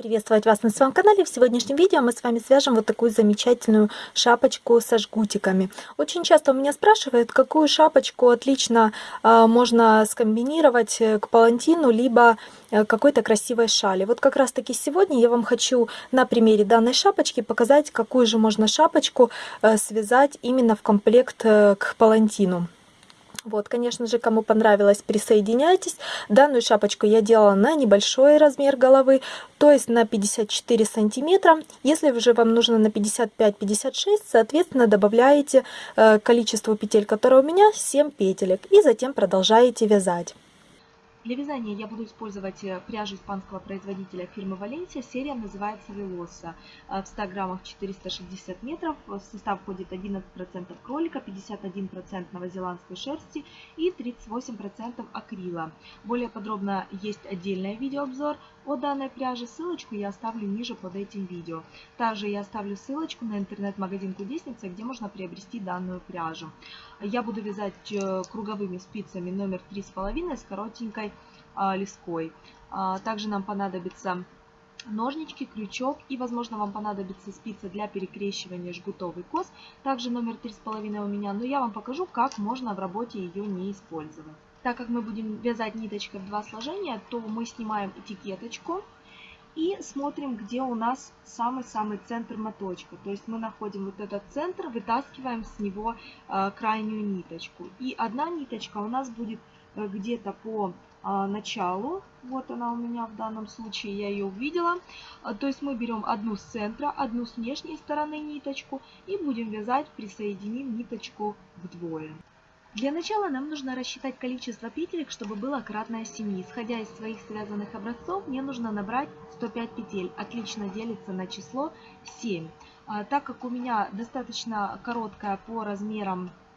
Приветствовать вас на своем канале. В сегодняшнем видео мы с вами свяжем вот такую замечательную шапочку со жгутиками. Очень часто у меня спрашивают, какую шапочку отлично э, можно скомбинировать э, к палантину, либо э, какой-то красивой шали. Вот как раз таки сегодня я вам хочу на примере данной шапочки показать, какую же можно шапочку э, связать именно в комплект э, к палантину. Вот, конечно же, кому понравилось, присоединяйтесь. Данную шапочку я делала на небольшой размер головы, то есть на 54 сантиметра. Если же вам нужно на 55-56, соответственно, добавляете э, количество петель, которое у меня, 7 петелек. И затем продолжаете вязать. Для вязания я буду использовать э, пряжу испанского производителя фирмы Валенсия. Серия называется Velosa. Э, в 100 граммах 460 метров. В состав входит 11% кролика, 51% новозеландской шерсти и 38% акрила. Более подробно есть отдельный видеообзор о данной пряже. Ссылочку я оставлю ниже под этим видео. Также я оставлю ссылочку на интернет-магазин Кудесница, где можно приобрести данную пряжу. Я буду вязать э, круговыми спицами номер 3,5 с коротенькой леской. А, также нам понадобится ножнички, крючок и, возможно, вам понадобится спица для перекрещивания жгутовый кос. Также номер 3,5 у меня, но я вам покажу, как можно в работе ее не использовать. Так как мы будем вязать ниточкой в два сложения, то мы снимаем этикеточку и смотрим, где у нас самый-самый центр моточка. То есть мы находим вот этот центр, вытаскиваем с него э, крайнюю ниточку. И одна ниточка у нас будет э, где-то по началу. Вот она у меня в данном случае, я ее увидела. То есть мы берем одну с центра, одну с внешней стороны ниточку и будем вязать, присоединим ниточку вдвое. Для начала нам нужно рассчитать количество петелек, чтобы было кратное 7. Исходя из своих связанных образцов, мне нужно набрать 105 петель. Отлично делится на число 7. А, так как у меня достаточно короткая по размерам а,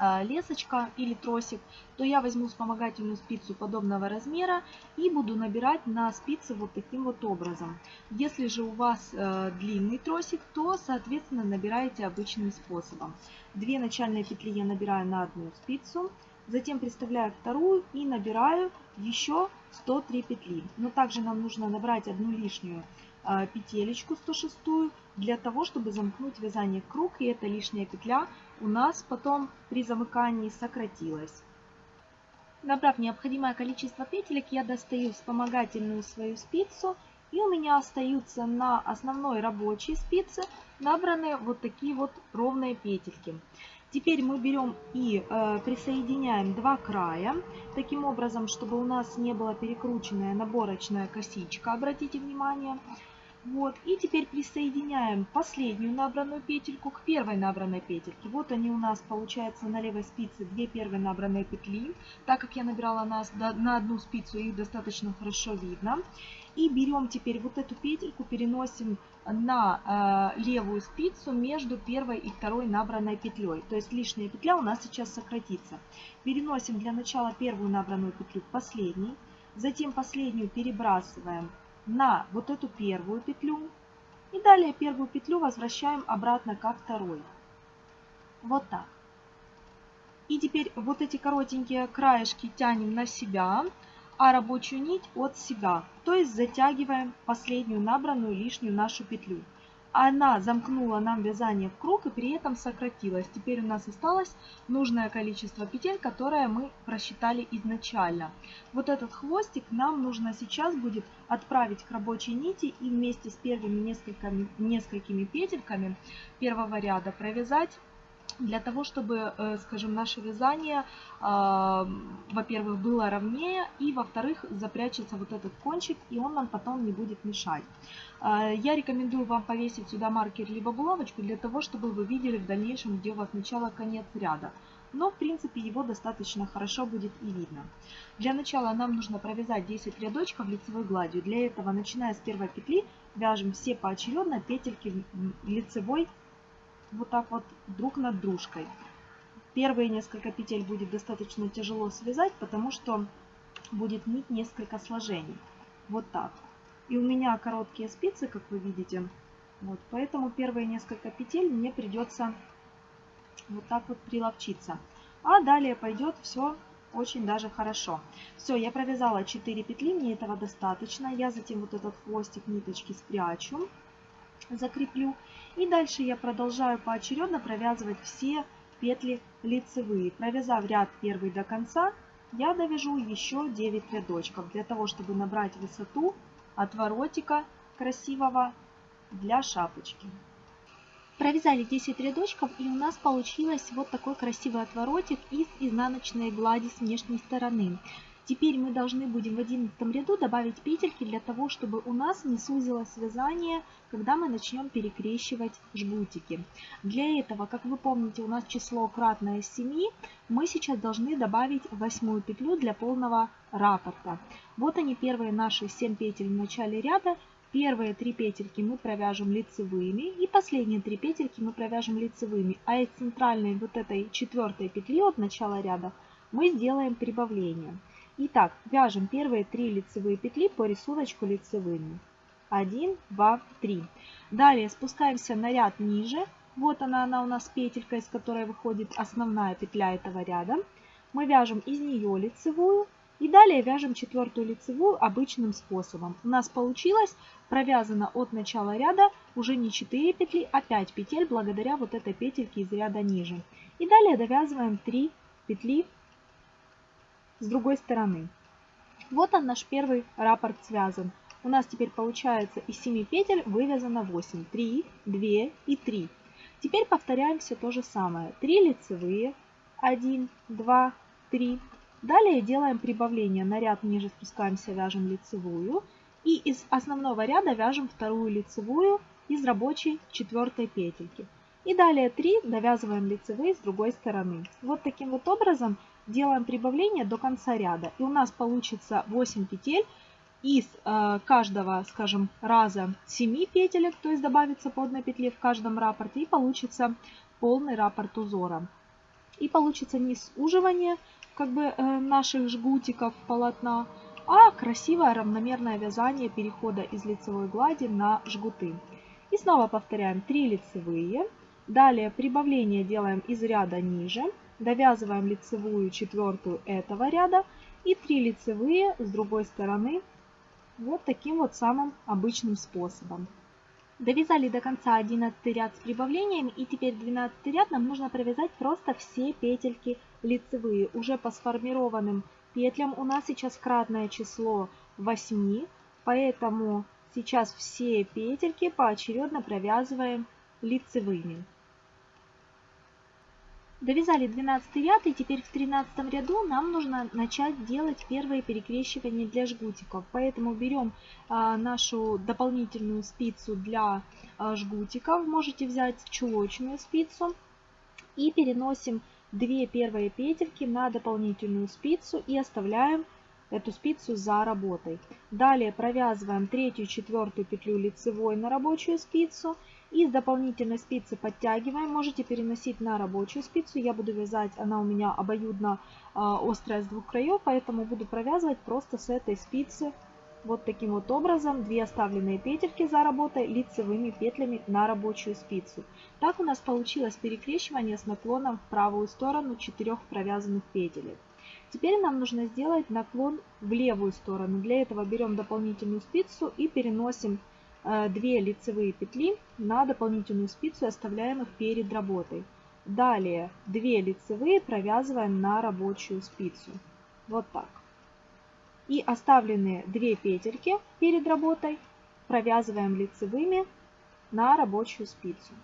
лесочка или тросик, то я возьму вспомогательную спицу подобного размера и буду набирать на спице вот таким вот образом. Если же у вас э, длинный тросик, то соответственно набираете обычным способом. Две начальные петли я набираю на одну спицу, затем приставляю вторую и набираю еще 103 петли. Но также нам нужно набрать одну лишнюю э, петелечку 106 для того, чтобы замкнуть вязание круг, и эта лишняя петля у нас потом при замыкании сократилась. Набрав необходимое количество петелек, я достаю вспомогательную свою спицу, и у меня остаются на основной рабочей спице набраны вот такие вот ровные петельки. Теперь мы берем и э, присоединяем два края, таким образом, чтобы у нас не была перекрученная наборочная косичка, обратите внимание. Вот, и теперь присоединяем последнюю набранную петельку к первой набранной петельке. Вот они у нас получается на левой спице две первые набранные петли. Так как я набирала на, на одну спицу, их достаточно хорошо видно. И берем теперь вот эту петельку, переносим на э, левую спицу между первой и второй набранной петлей. То есть лишняя петля у нас сейчас сократится. Переносим для начала первую набранную петлю к последней. Затем последнюю перебрасываем на вот эту первую петлю. И далее первую петлю возвращаем обратно ко второй. Вот так. И теперь вот эти коротенькие краешки тянем на себя, а рабочую нить от себя. То есть затягиваем последнюю набранную лишнюю нашу петлю она замкнула нам вязание в круг и при этом сократилась. Теперь у нас осталось нужное количество петель, которое мы просчитали изначально. Вот этот хвостик нам нужно сейчас будет отправить к рабочей нити и вместе с первыми несколькими, несколькими петельками первого ряда провязать для того, чтобы, э, скажем, наше вязание, а, во-первых, было ровнее, и, во-вторых, запрячется вот этот кончик, и он нам потом не будет мешать. А, я рекомендую вам повесить сюда маркер либо булавочку, для того, чтобы вы видели в дальнейшем, где у вас начало, конец ряда. Но, в принципе, его достаточно хорошо будет и видно. Для начала нам нужно провязать 10 рядочков лицевой гладью. Для этого, начиная с первой петли, вяжем все поочередно петельки лицевой вот так вот друг над дружкой. Первые несколько петель будет достаточно тяжело связать, потому что будет нить несколько сложений. Вот так. И у меня короткие спицы, как вы видите. Вот, поэтому первые несколько петель мне придется вот так вот приловчиться. А далее пойдет все очень даже хорошо. Все, я провязала 4 петли, мне этого достаточно. Я затем вот этот хвостик ниточки спрячу, закреплю. И дальше я продолжаю поочередно провязывать все петли лицевые. Провязав ряд первый до конца, я довяжу еще 9 рядочков для того, чтобы набрать высоту отворотика красивого для шапочки. Провязали 10 рядочков и у нас получилось вот такой красивый отворотик из изнаночной глади с внешней стороны. Теперь мы должны будем в 11 ряду добавить петельки для того, чтобы у нас не сузилось вязание, когда мы начнем перекрещивать жгутики. Для этого, как вы помните, у нас число кратное 7, мы сейчас должны добавить восьмую петлю для полного раппорта. Вот они первые наши 7 петель в начале ряда. Первые три петельки мы провяжем лицевыми и последние три петельки мы провяжем лицевыми. А из центральной вот этой четвертой петли от начала ряда мы сделаем прибавление. Итак, вяжем первые три лицевые петли по рисунку лицевыми. 1, 2, 3. Далее спускаемся на ряд ниже. Вот она, она у нас петелька, из которой выходит основная петля этого ряда. Мы вяжем из нее лицевую и далее вяжем четвертую лицевую обычным способом. У нас получилось провязано от начала ряда уже не 4 петли, а 5 петель благодаря вот этой петельке из ряда ниже. И далее довязываем 3 петли с другой стороны. Вот он наш первый раппорт связан. У нас теперь получается из 7 петель вывязано 8. 3, 2 и 3. Теперь повторяем все то же самое. 3 лицевые, 1, 2, 3. Далее делаем прибавление. На ряд ниже спускаемся, вяжем лицевую. И из основного ряда вяжем вторую лицевую из рабочей четвертой петельки. И далее 3 довязываем лицевые с другой стороны. Вот таким вот образом делаем прибавление до конца ряда. И у нас получится 8 петель из э, каждого, скажем, раза 7 петелек, то есть добавится по одной петле в каждом раппорте, и получится полный раппорт узора. И получится не суживание, как бы э, наших жгутиков полотна, а красивое равномерное вязание перехода из лицевой глади на жгуты. И снова повторяем 3 лицевые. Далее прибавление делаем из ряда ниже. Довязываем лицевую четвертую этого ряда и 3 лицевые с другой стороны вот таким вот самым обычным способом. Довязали до конца 11 ряд с прибавлениями и теперь 12 ряд нам нужно провязать просто все петельки лицевые. Уже по сформированным петлям у нас сейчас кратное число 8, поэтому сейчас все петельки поочередно провязываем лицевыми. Довязали 12 ряд и теперь в 13 ряду нам нужно начать делать первые перекрещивания для жгутиков. Поэтому берем а, нашу дополнительную спицу для а, жгутиков, можете взять чулочную спицу и переносим 2 первые петельки на дополнительную спицу и оставляем эту спицу за работой. Далее провязываем третью четвертую петлю лицевой на рабочую спицу и с дополнительной спицы подтягиваем. Можете переносить на рабочую спицу. Я буду вязать, она у меня обоюдно э, острая с двух краев, поэтому буду провязывать просто с этой спицы вот таким вот образом. Две оставленные петельки за работой лицевыми петлями на рабочую спицу. Так у нас получилось перекрещивание с наклоном в правую сторону четырех провязанных петелек. Теперь нам нужно сделать наклон в левую сторону. Для этого берем дополнительную спицу и переносим 2 э, лицевые петли на дополнительную спицу оставляем их перед работой. Далее 2 лицевые провязываем на рабочую спицу. Вот так. И оставленные 2 петельки перед работой провязываем лицевыми на рабочую спицу.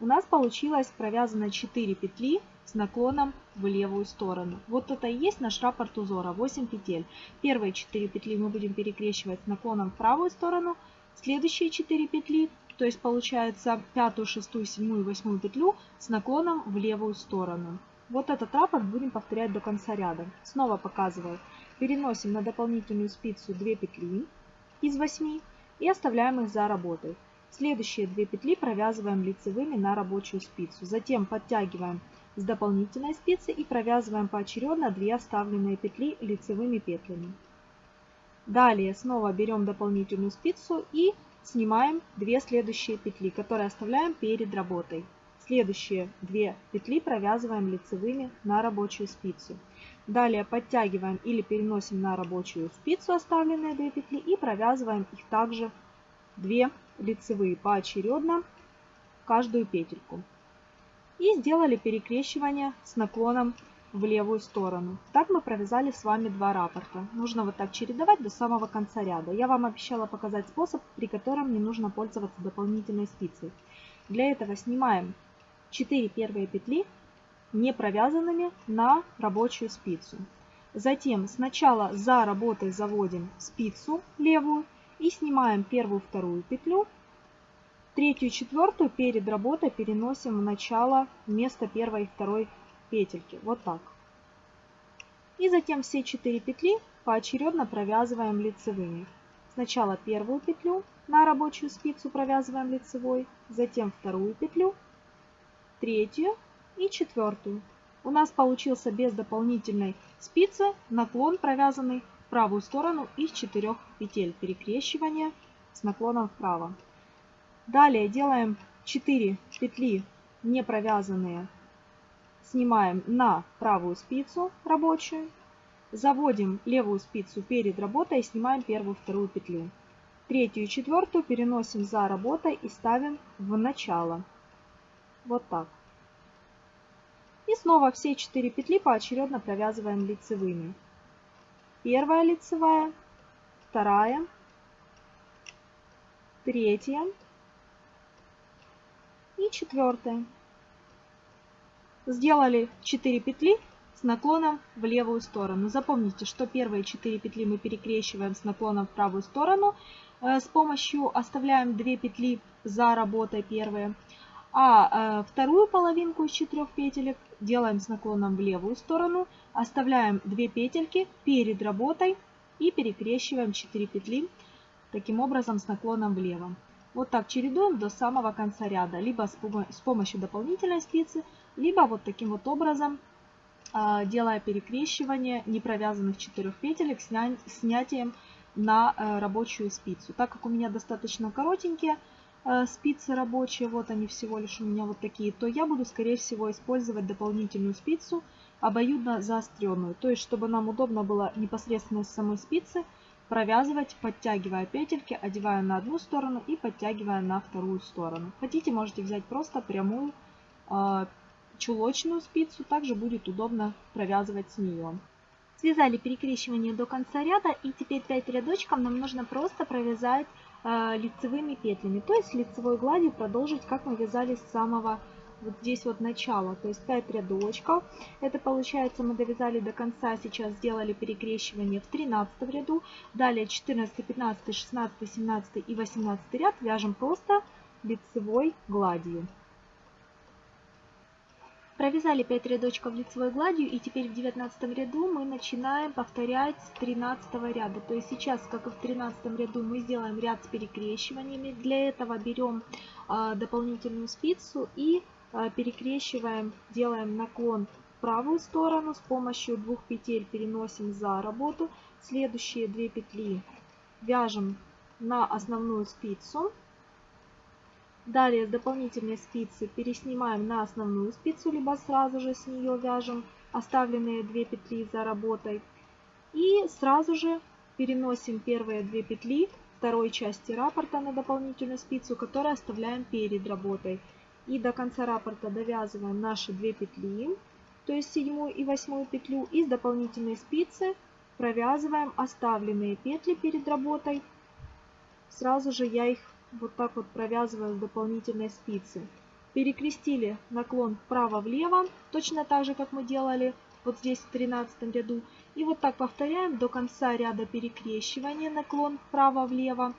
У нас получилось провязано 4 петли с наклоном в левую сторону. Вот это и есть наш раппорт узора, 8 петель. Первые 4 петли мы будем перекрещивать с наклоном в правую сторону, следующие 4 петли, то есть получается 5, 6, 7 и 8 петлю с наклоном в левую сторону. Вот этот раппорт будем повторять до конца ряда. Снова показываю. Переносим на дополнительную спицу 2 петли из 8 и оставляем их за работой. Следующие 2 петли провязываем лицевыми на рабочую спицу. Затем подтягиваем с дополнительной спицы и провязываем поочередно 2 оставленные петли лицевыми петлями. Далее снова берем дополнительную спицу и снимаем 2 следующие петли, которые оставляем перед работой. Следующие две петли провязываем лицевыми на рабочую спицу. Далее подтягиваем или переносим на рабочую спицу оставленные две петли и провязываем их также 2 лицевые поочередно каждую петельку. И сделали перекрещивание с наклоном в левую сторону. Так мы провязали с вами два раппорта. Нужно вот так чередовать до самого конца ряда. Я вам обещала показать способ, при котором не нужно пользоваться дополнительной спицей. Для этого снимаем 4 первые петли не провязанными на рабочую спицу. Затем сначала за работой заводим спицу левую и снимаем первую, вторую петлю. Третью и четвертую перед работой переносим в начало вместо первой и второй петельки. Вот так. И затем все четыре петли поочередно провязываем лицевыми. Сначала первую петлю на рабочую спицу провязываем лицевой, затем вторую петлю, третью и четвертую. У нас получился без дополнительной спицы наклон провязанный в правую сторону из четырех петель перекрещивания с наклоном вправо. Далее делаем 4 петли не провязанные, снимаем на правую спицу рабочую, заводим левую спицу перед работой и снимаем первую вторую петлю. Третью и четвертую переносим за работой и ставим в начало. Вот так. И снова все 4 петли поочередно провязываем лицевыми. Первая лицевая, вторая, третья и четвертая. Сделали 4 петли с наклоном в левую сторону. Запомните, что первые 4 петли мы перекрещиваем с наклоном в правую сторону. Э, с помощью оставляем 2 петли за работой первые. А э, вторую половинку из четырех петелек делаем с наклоном в левую сторону, оставляем 2 петельки перед работой и перекрещиваем 4 петли таким образом с наклоном влево. Вот так чередуем до самого конца ряда, либо с помощью дополнительной спицы, либо вот таким вот образом, а, делая перекрещивание непровязанных 4 петелек снятием на э, рабочую спицу. Так как у меня достаточно коротенькие, Э, спицы рабочие, вот они всего лишь у меня вот такие, то я буду, скорее всего, использовать дополнительную спицу, обоюдно заостренную. То есть, чтобы нам удобно было непосредственно с самой спицы провязывать, подтягивая петельки, одевая на одну сторону и подтягивая на вторую сторону. Хотите, можете взять просто прямую э, чулочную спицу, также будет удобно провязывать с нее. Связали перекрещивание до конца ряда и теперь 5 рядочков нам нужно просто провязать э, лицевыми петлями. То есть лицевой гладью продолжить, как мы вязали с самого вот здесь вот начала. То есть 5 рядочков. Это получается мы довязали до конца, сейчас сделали перекрещивание в 13 ряду. Далее 14, 15, 16, 17 и 18 ряд вяжем просто лицевой гладью. Провязали 5 рядочков лицевой гладью и теперь в 19 ряду мы начинаем повторять с 13 ряда. То есть сейчас, как и в 13 ряду, мы сделаем ряд с перекрещиваниями. Для этого берем а, дополнительную спицу и перекрещиваем, делаем наклон в правую сторону. С помощью двух петель переносим за работу. Следующие две петли вяжем на основную спицу. Далее с дополнительной спицы переснимаем на основную спицу, либо сразу же с нее вяжем оставленные 2 петли за работой. И сразу же переносим первые 2 петли второй части раппорта на дополнительную спицу, которую оставляем перед работой. И до конца раппорта довязываем наши 2 петли, то есть седьмую и восьмую петлю. И с дополнительной спицы провязываем оставленные петли перед работой. Сразу же я их вот так вот провязываю с дополнительной спицы. Перекрестили наклон вправо-влево, точно так же, как мы делали вот здесь в 13 ряду. И вот так повторяем до конца ряда перекрещивания, наклон вправо-влево.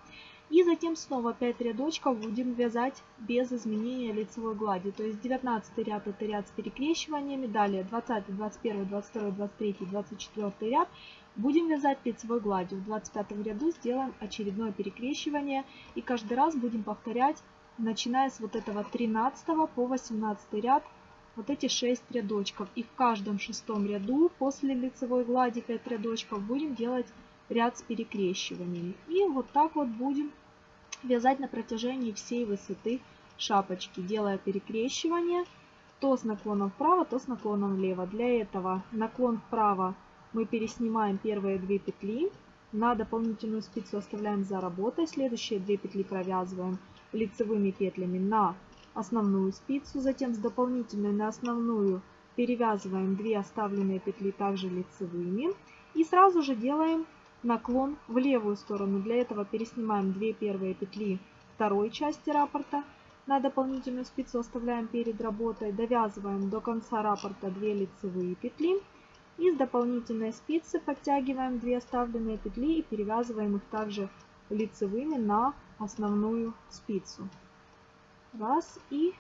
И затем снова 5 рядочков будем вязать без изменения лицевой глади. То есть 19 ряд это ряд с перекрещиваниями, далее 20, 21, 22, 23, 24 ряд будем вязать лицевой гладью. В 25 ряду сделаем очередное перекрещивание и каждый раз будем повторять, начиная с вот этого 13 по 18 ряд, вот эти 6 рядочков. И в каждом шестом ряду после лицевой глади 5 рядочков будем делать ряд с перекрещиваниями. И вот так вот будем вязать на протяжении всей высоты шапочки, делая перекрещивание то с наклоном вправо, то с наклоном влево. Для этого наклон вправо мы переснимаем первые две петли, на дополнительную спицу оставляем за работой, следующие две петли провязываем лицевыми петлями на основную спицу, затем с дополнительной на основную перевязываем 2 оставленные петли также лицевыми и сразу же делаем наклон в левую сторону. Для этого переснимаем 2 первые петли второй части раппорта, на дополнительную спицу оставляем перед работой, довязываем до конца раппорта 2 лицевые петли и с дополнительной спицы подтягиваем 2 оставленные петли и перевязываем их также лицевыми на основную спицу. Раз и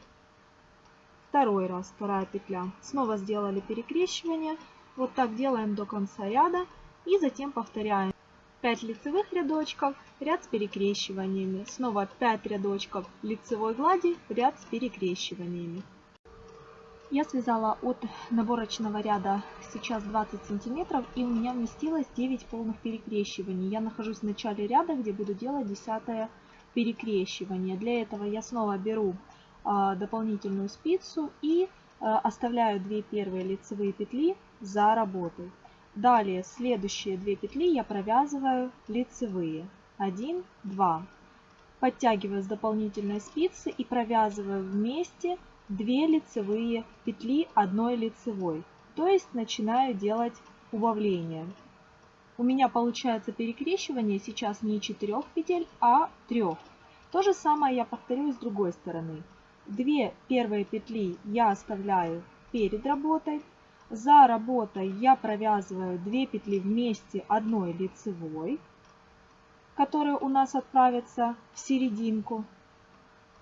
второй раз, вторая петля. Снова сделали перекрещивание. Вот так делаем до конца ряда и затем повторяем. 5 лицевых рядочков, ряд с перекрещиваниями. Снова 5 рядочков лицевой глади, ряд с перекрещиваниями. Я связала от наборочного ряда сейчас 20 сантиметров и у меня вместилось 9 полных перекрещиваний. Я нахожусь в начале ряда, где буду делать 10 перекрещивание. Для этого я снова беру а, дополнительную спицу и а, оставляю 2 первые лицевые петли за работой. Далее следующие 2 петли я провязываю лицевые. 1, 2. Подтягиваю с дополнительной спицы и провязываю вместе 2 лицевые петли одной лицевой. То есть начинаю делать убавление. У меня получается перекрещивание сейчас не 4 петель, а 3. То же самое я повторю с другой стороны. Две первые петли я оставляю перед работой. За работой я провязываю 2 петли вместе одной лицевой, которая у нас отправится в серединку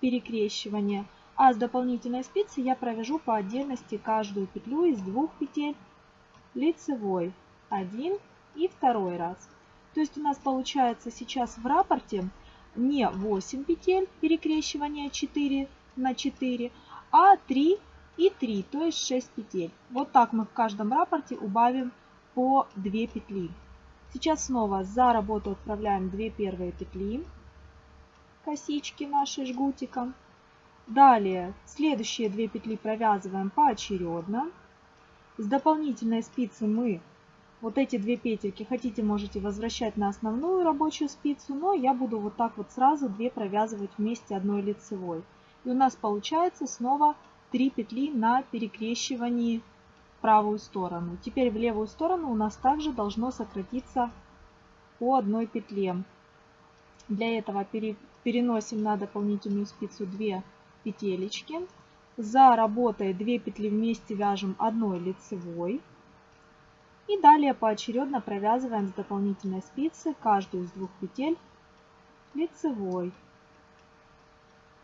перекрещивания. А с дополнительной спицы я провяжу по отдельности каждую петлю из двух петель лицевой. Один и второй раз. То есть у нас получается сейчас в раппорте не 8 петель перекрещивания 4 на 4, а 3 и 3, то есть 6 петель. Вот так мы в каждом раппорте убавим по 2 петли. Сейчас снова за работу отправляем 2 первые петли, косички наши жгутиком. Далее следующие две петли провязываем поочередно. С дополнительной спицы мы вот эти две петельки, хотите можете возвращать на основную рабочую спицу, но я буду вот так вот сразу две провязывать вместе одной лицевой. И у нас получается снова 3 петли на перекрещивании в правую сторону. Теперь в левую сторону у нас также должно сократиться по одной петле. Для этого переносим на дополнительную спицу 2 петелечки. За работой 2 петли вместе вяжем одной лицевой. И далее поочередно провязываем с дополнительной спицы каждую из двух петель лицевой.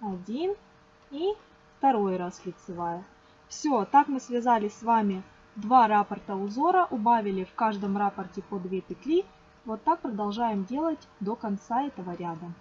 Один и второй раз лицевая. Все, так мы связали с вами два раппорта узора, убавили в каждом раппорте по 2 петли. Вот так продолжаем делать до конца этого ряда.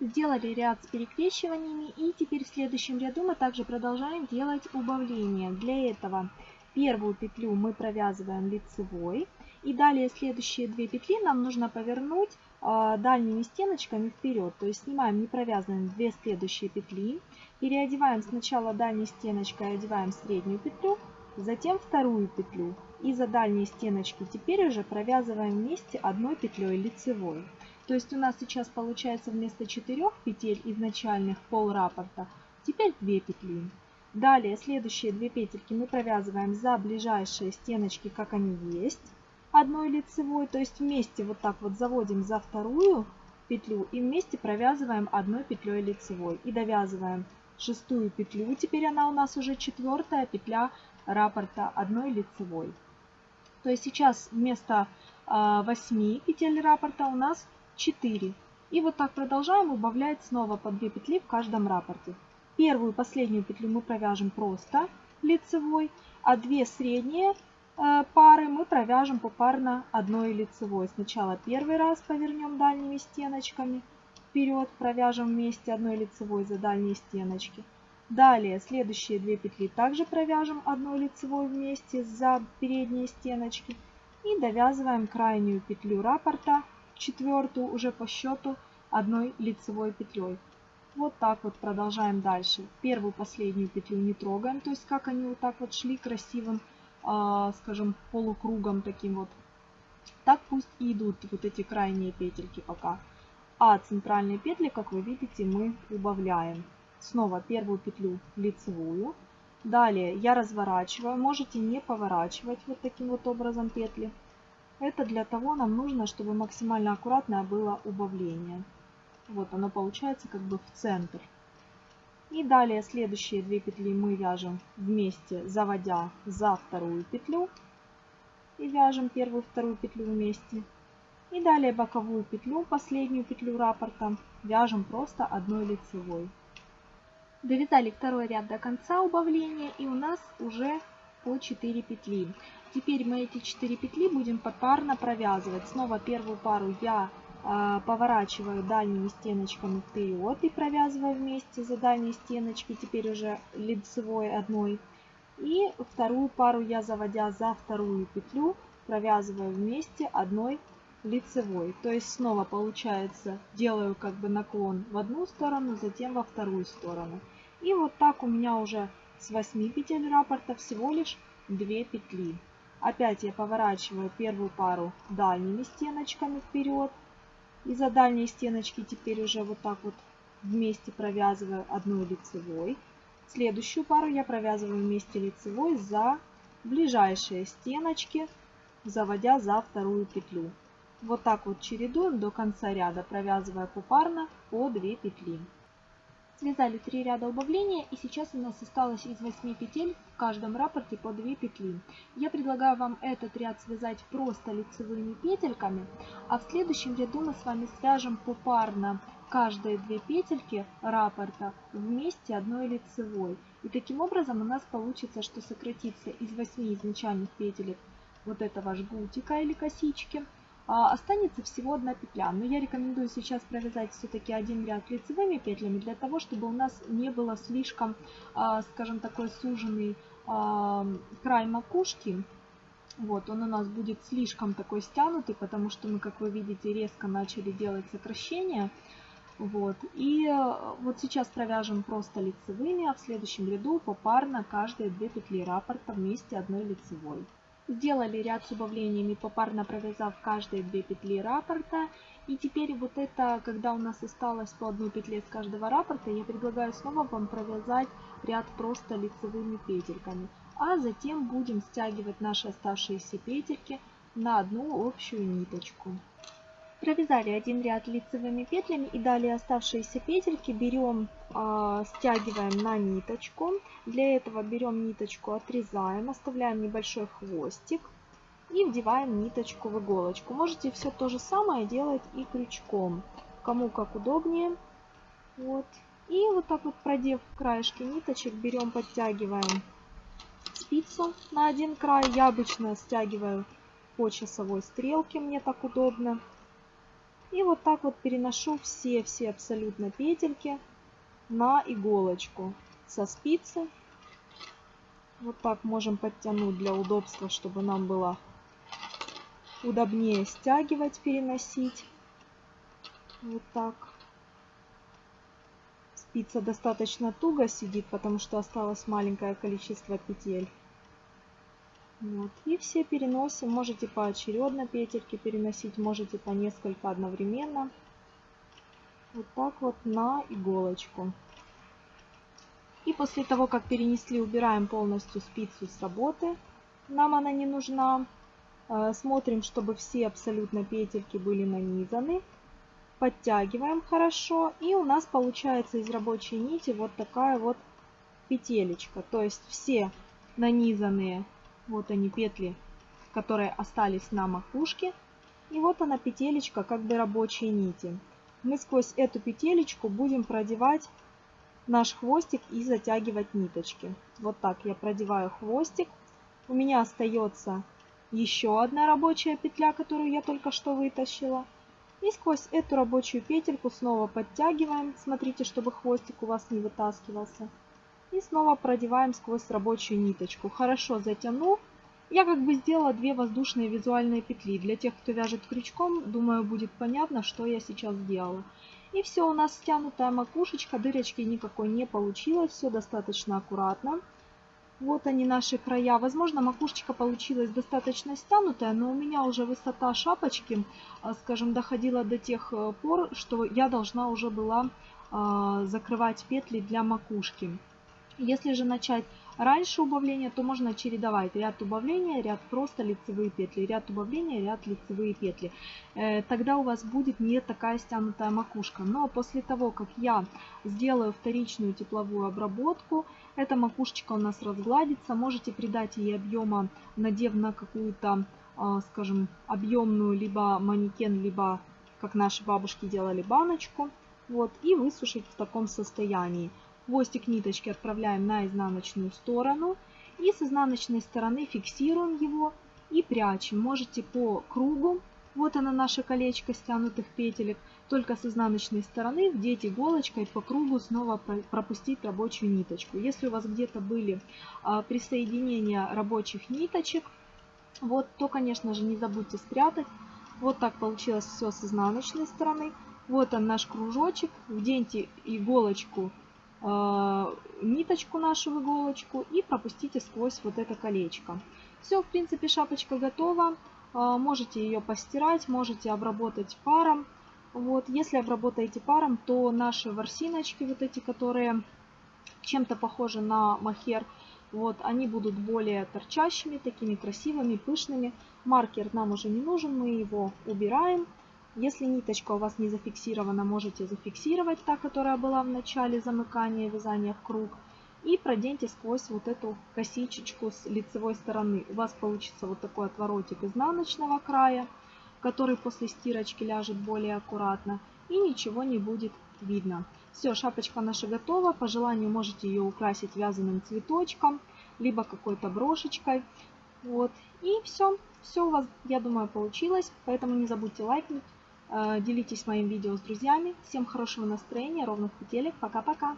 Сделали ряд с перекрещиваниями и теперь в следующем ряду мы также продолжаем делать убавление. Для этого первую петлю мы провязываем лицевой и далее следующие две петли нам нужно повернуть дальними стеночками вперед. То есть снимаем не провязанные две следующие петли, переодеваем сначала дальней стеночкой, одеваем среднюю петлю, затем вторую петлю. И за дальние стеночки теперь уже провязываем вместе одной петлей лицевой. То есть у нас сейчас получается вместо 4 петель изначальных пол раппорта, теперь 2 петли. Далее следующие 2 петельки мы провязываем за ближайшие стеночки, как они есть, одной лицевой. То есть вместе вот так вот заводим за вторую петлю и вместе провязываем одной петлей лицевой. И довязываем шестую петлю. Теперь она у нас уже четвертая петля раппорта одной лицевой. То есть сейчас вместо 8 петель раппорта у нас 4. И вот так продолжаем убавлять снова по 2 петли в каждом раппорте. Первую последнюю петлю мы провяжем просто лицевой, а две средние пары мы провяжем попарно одной лицевой. Сначала первый раз повернем дальними стеночками вперед, провяжем вместе одной лицевой за дальние стеночки. Далее следующие две петли также провяжем одной лицевой вместе за передние стеночки и довязываем крайнюю петлю раппорта четвертую уже по счету одной лицевой петлей. Вот так вот продолжаем дальше. Первую, последнюю петлю не трогаем, то есть как они вот так вот шли красивым, э, скажем, полукругом таким вот. Так пусть и идут вот эти крайние петельки пока. А центральные петли, как вы видите, мы убавляем. Снова первую петлю лицевую. Далее я разворачиваю, можете не поворачивать вот таким вот образом петли. Это для того нам нужно, чтобы максимально аккуратное было убавление. Вот оно получается как бы в центр. И далее следующие две петли мы вяжем вместе, заводя за вторую петлю. И вяжем первую вторую петлю вместе. И далее боковую петлю, последнюю петлю раппорта, вяжем просто одной лицевой. Довязали второй ряд до конца убавления и у нас уже по 4 петли. Теперь мы эти 4 петли будем попарно провязывать. Снова первую пару я поворачиваю дальними стеночками вперед и провязываю вместе за дальние стеночки, теперь уже лицевой одной. И вторую пару я, заводя за вторую петлю, провязываю вместе одной лицевой. То есть снова получается, делаю как бы наклон в одну сторону, затем во вторую сторону. И вот так у меня уже с 8 петель раппорта всего лишь 2 петли. Опять я поворачиваю первую пару дальними стеночками вперед. И за дальние стеночки теперь уже вот так вот вместе провязываю одной лицевой. Следующую пару я провязываю вместе лицевой за ближайшие стеночки, заводя за вторую петлю. Вот так вот чередуем до конца ряда, провязывая попарно по 2 петли. Связали 3 ряда убавления и сейчас у нас осталось из 8 петель в каждом раппорте по 2 петли. Я предлагаю вам этот ряд связать просто лицевыми петельками, а в следующем ряду мы с вами свяжем попарно каждые 2 петельки раппорта вместе одной лицевой. И таким образом у нас получится, что сократится из 8 изначальных петелек вот этого жгутика или косички останется всего одна петля. Но я рекомендую сейчас провязать все-таки один ряд лицевыми петлями, для того, чтобы у нас не было слишком, а, скажем, такой суженный а, край макушки. Вот, он у нас будет слишком такой стянутый, потому что мы, как вы видите, резко начали делать сокращение. Вот, и вот сейчас провяжем просто лицевыми, а в следующем ряду попарно каждые две петли раппорта вместе одной лицевой. Сделали ряд с убавлениями, попарно провязав каждые две петли раппорта. И теперь вот это, когда у нас осталось по одной петле с каждого раппорта, я предлагаю снова вам провязать ряд просто лицевыми петельками. А затем будем стягивать наши оставшиеся петельки на одну общую ниточку. Провязали один ряд лицевыми петлями и далее оставшиеся петельки берем, стягиваем на ниточку. Для этого берем ниточку, отрезаем, оставляем небольшой хвостик и вдеваем ниточку в иголочку. Можете все то же самое делать и крючком, кому как удобнее. Вот. И вот так вот продев краешки ниточек, берем, подтягиваем спицу на один край. Я обычно стягиваю по часовой стрелке, мне так удобно. И вот так вот переношу все-все абсолютно петельки на иголочку со спицы. Вот так можем подтянуть для удобства, чтобы нам было удобнее стягивать, переносить. Вот так. Спица достаточно туго сидит, потому что осталось маленькое количество петель. Вот. И все переносим. Можете поочередно петельки переносить, можете по несколько одновременно. Вот так вот на иголочку. И после того, как перенесли, убираем полностью спицу с работы. Нам она не нужна. Э, смотрим, чтобы все абсолютно петельки были нанизаны. Подтягиваем хорошо. И у нас получается из рабочей нити вот такая вот петелечка. То есть все нанизанные вот они петли, которые остались на макушке. И вот она петелечка как бы рабочей нити. Мы сквозь эту петелечку будем продевать наш хвостик и затягивать ниточки. Вот так я продеваю хвостик. У меня остается еще одна рабочая петля, которую я только что вытащила. И сквозь эту рабочую петельку снова подтягиваем. Смотрите, чтобы хвостик у вас не вытаскивался. И снова продеваем сквозь рабочую ниточку. Хорошо затянув, я как бы сделала две воздушные визуальные петли. Для тех, кто вяжет крючком, думаю, будет понятно, что я сейчас сделала. И все, у нас стянутая макушечка, дырочки никакой не получилось, все достаточно аккуратно. Вот они наши края. Возможно, макушечка получилась достаточно стянутая, но у меня уже высота шапочки, а, скажем, доходила до тех э, пор, что я должна уже была а, закрывать петли для макушки. Если же начать раньше убавления, то можно чередовать ряд убавления, ряд просто лицевые петли, ряд убавления, ряд лицевые петли. Э, тогда у вас будет не такая стянутая макушка. Но после того, как я сделаю вторичную тепловую обработку, эта макушечка у нас разгладится. Можете придать ей объема, надев на какую-то, а, скажем, объемную либо манекен, либо, как наши бабушки делали, баночку. Вот, и высушить в таком состоянии. Хвостик ниточки отправляем на изнаночную сторону. И с изнаночной стороны фиксируем его и прячем. Можете по кругу, вот она наше колечко стянутых петелек, только с изнаночной стороны вдеть иголочкой по кругу снова пропустить рабочую ниточку. Если у вас где-то были а, присоединения рабочих ниточек, вот, то, конечно же, не забудьте спрятать. Вот так получилось все с изнаночной стороны. Вот он наш кружочек. Вденьте иголочку ниточку нашу в иголочку и пропустите сквозь вот это колечко. Все, в принципе, шапочка готова. Э, можете ее постирать, можете обработать паром. Вот, если обработаете паром, то наши ворсиночки, вот эти, которые чем-то похожи на махер, вот, они будут более торчащими, такими красивыми, пышными. Маркер нам уже не нужен, мы его убираем. Если ниточка у вас не зафиксирована, можете зафиксировать та, которая была в начале замыкания вязания в круг. И проденьте сквозь вот эту косичечку с лицевой стороны. У вас получится вот такой отворотик изнаночного края, который после стирочки ляжет более аккуратно. И ничего не будет видно. Все, шапочка наша готова. По желанию можете ее украсить вязаным цветочком, либо какой-то брошечкой. Вот. И все. Все у вас, я думаю, получилось. Поэтому не забудьте лайкнуть делитесь моим видео с друзьями. Всем хорошего настроения, ровных петелек. Пока-пока.